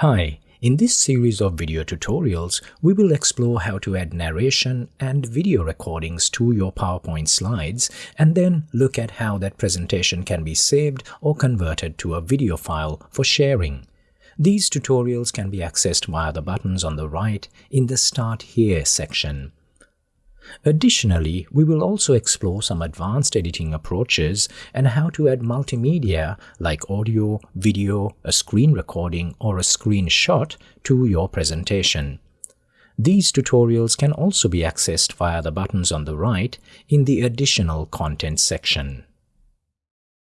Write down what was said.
Hi, in this series of video tutorials, we will explore how to add narration and video recordings to your PowerPoint slides and then look at how that presentation can be saved or converted to a video file for sharing. These tutorials can be accessed via the buttons on the right in the Start Here section. Additionally, we will also explore some advanced editing approaches and how to add multimedia like audio, video, a screen recording, or a screenshot to your presentation. These tutorials can also be accessed via the buttons on the right in the Additional Content section.